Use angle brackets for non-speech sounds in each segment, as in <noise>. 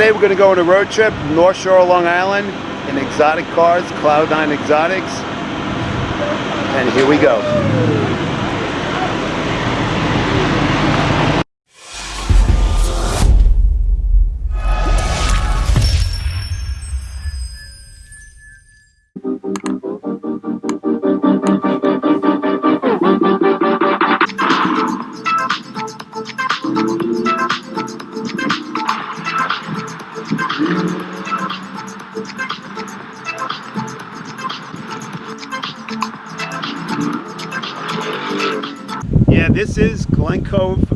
today we're going to go on a road trip, North Shore, Long Island, in exotic cars, Cloud9 Exotics. And here we go. Yeah, this is Glen Cove.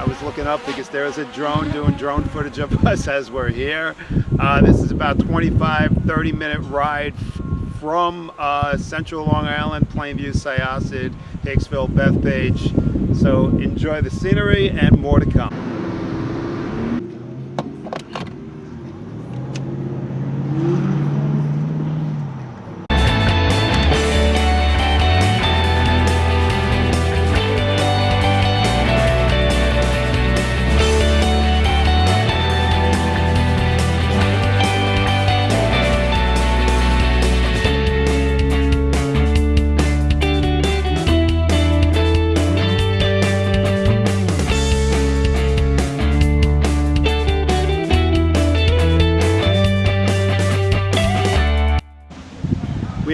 I was looking up because there is a drone doing drone footage of <laughs> us as we're here. Uh, this is about 25, 30 minute ride from uh, central Long Island, Plainview, Syosset, Hicksville, Bethpage. So enjoy the scenery and more to come.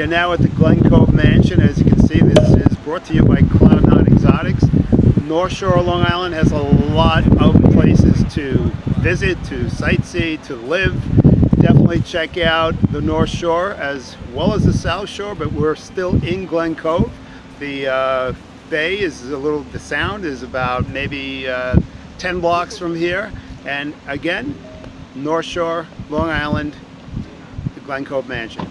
We are now at the Glen Cove Mansion. As you can see, this is brought to you by Cloud9 Exotics. North Shore, Long Island has a lot of places to visit, to sightsee, to live. Definitely check out the North Shore as well as the South Shore, but we're still in Glen Cove. The uh, bay is a little, the sound is about maybe uh, 10 blocks from here. And again, North Shore, Long Island, the Glen Cove Mansion.